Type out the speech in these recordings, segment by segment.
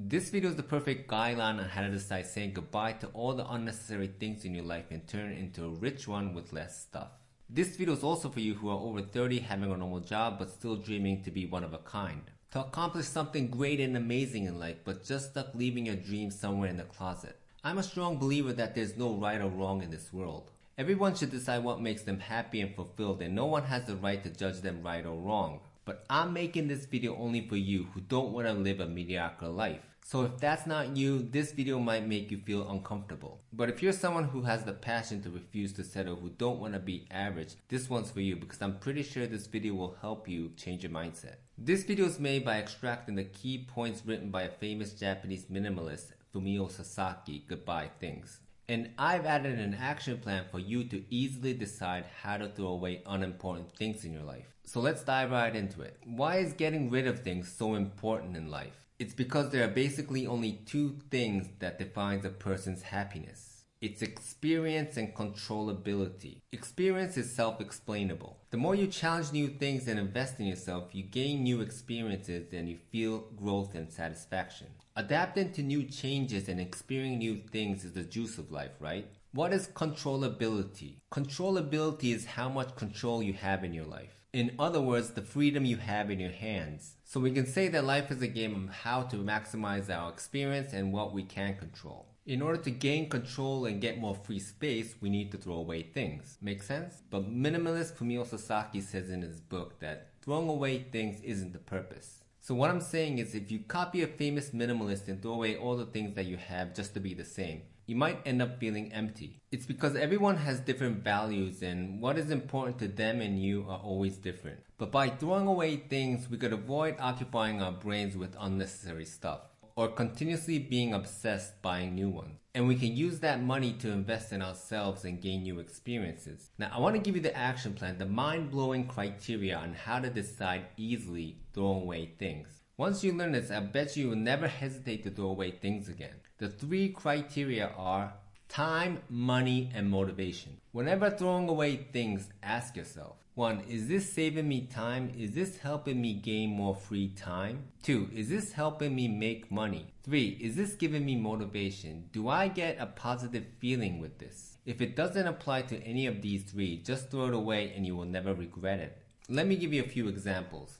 This video is the perfect guideline on how to decide saying goodbye to all the unnecessary things in your life and turn into a rich one with less stuff. This video is also for you who are over 30 having a normal job but still dreaming to be one of a kind. To accomplish something great and amazing in life but just stuck leaving your dreams somewhere in the closet. I'm a strong believer that there's no right or wrong in this world. Everyone should decide what makes them happy and fulfilled and no one has the right to judge them right or wrong. But I'm making this video only for you who don't want to live a mediocre life. So if that's not you, this video might make you feel uncomfortable. But if you're someone who has the passion to refuse to settle, who don't want to be average, this one's for you because I'm pretty sure this video will help you change your mindset. This video is made by extracting the key points written by a famous Japanese minimalist, Fumio Sasaki, Goodbye Things. And I've added an action plan for you to easily decide how to throw away unimportant things in your life. So let's dive right into it. Why is getting rid of things so important in life? It's because there are basically only two things that defines a person's happiness. It's experience and controllability. Experience is self-explainable. The more you challenge new things and invest in yourself, you gain new experiences and you feel growth and satisfaction. Adapting to new changes and experiencing new things is the juice of life, right? What is controllability? Controllability is how much control you have in your life. In other words, the freedom you have in your hands. So we can say that life is a game of how to maximize our experience and what we can control. In order to gain control and get more free space, we need to throw away things. Make sense? But minimalist Fumio Sasaki says in his book that throwing away things isn't the purpose. So what I'm saying is if you copy a famous minimalist and throw away all the things that you have just to be the same, you might end up feeling empty. It's because everyone has different values and what is important to them and you are always different. But by throwing away things, we could avoid occupying our brains with unnecessary stuff or continuously being obsessed buying new ones. And we can use that money to invest in ourselves and gain new experiences. Now, I want to give you the action plan, the mind blowing criteria on how to decide easily throwing away things. Once you learn this, I bet you will never hesitate to throw away things again. The three criteria are time, money, and motivation. Whenever throwing away things, ask yourself, 1. Is this saving me time? Is this helping me gain more free time? 2. Is this helping me make money? 3. Is this giving me motivation? Do I get a positive feeling with this? If it doesn't apply to any of these three, just throw it away and you will never regret it. Let me give you a few examples.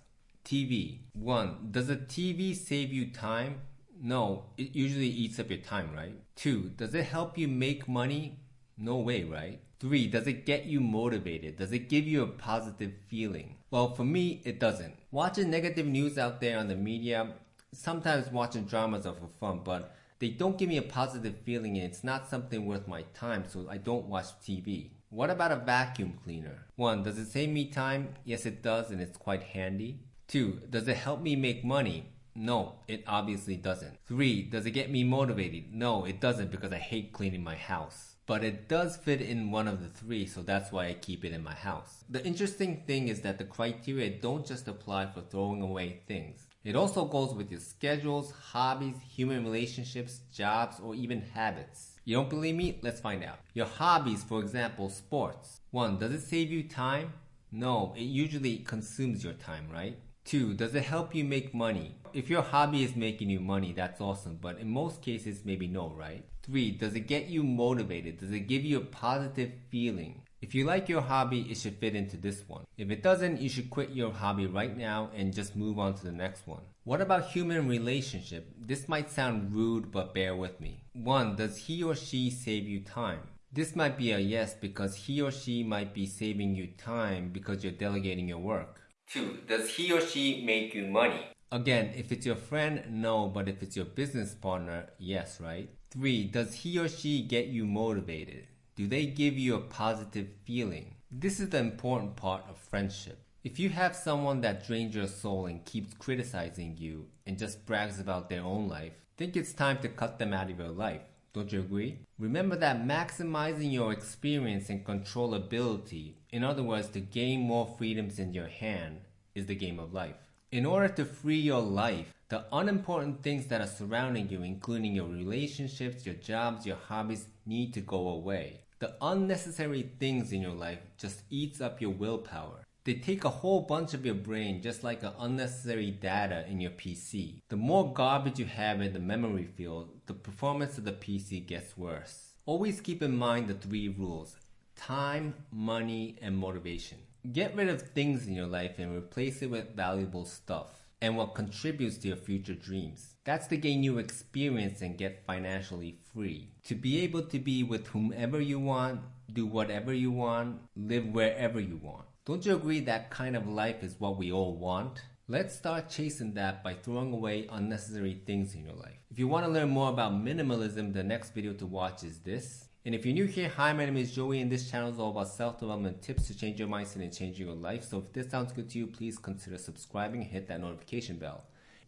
TV. 1. Does a TV save you time? No, it usually eats up your time, right? 2. Does it help you make money? No way, right? Three, does it get you motivated? Does it give you a positive feeling? Well, for me, it doesn't. Watching negative news out there on the media, sometimes watching dramas are for fun, but they don't give me a positive feeling and it's not something worth my time, so I don't watch TV. What about a vacuum cleaner? One, does it save me time? Yes, it does, and it's quite handy. Two, does it help me make money? No, it obviously doesn't. Three, does it get me motivated? No, it doesn't because I hate cleaning my house but it does fit in one of the three, so that's why I keep it in my house. The interesting thing is that the criteria don't just apply for throwing away things. It also goes with your schedules, hobbies, human relationships, jobs, or even habits. You don't believe me? Let's find out. Your hobbies, for example, sports. 1. Does it save you time? No, it usually consumes your time, right? Two, does it help you make money? If your hobby is making you money, that's awesome, but in most cases, maybe no, right? Three, does it get you motivated? Does it give you a positive feeling? If you like your hobby, it should fit into this one. If it doesn't, you should quit your hobby right now and just move on to the next one. What about human relationship? This might sound rude, but bear with me. One, does he or she save you time? This might be a yes because he or she might be saving you time because you're delegating your work. 2. Does he or she make you money? Again, if it's your friend, no, but if it's your business partner, yes, right? 3. Does he or she get you motivated? Do they give you a positive feeling? This is the important part of friendship. If you have someone that drains your soul and keeps criticizing you and just brags about their own life, think it's time to cut them out of your life. Don't you agree? Remember that maximizing your experience and controllability, in other words, to gain more freedoms in your hand, is the game of life. In order to free your life, the unimportant things that are surrounding you, including your relationships, your jobs, your hobbies, need to go away. The unnecessary things in your life just eats up your willpower. They take a whole bunch of your brain just like unnecessary data in your PC. The more garbage you have in the memory field, the performance of the PC gets worse. Always keep in mind the three rules time, money, and motivation. Get rid of things in your life and replace it with valuable stuff and what contributes to your future dreams. That's to gain new experience and get financially free. To be able to be with whomever you want, do whatever you want, live wherever you want. Don't you agree that kind of life is what we all want? Let's start chasing that by throwing away unnecessary things in your life. If you want to learn more about minimalism, the next video to watch is this. And if you're new here, hi, my name is Joey, and this channel is all about self-development tips to change your mindset and change your life. So if this sounds good to you, please consider subscribing and hit that notification bell.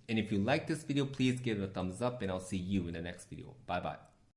And if you like this video, please give it a thumbs up, and I'll see you in the next video. Bye-bye.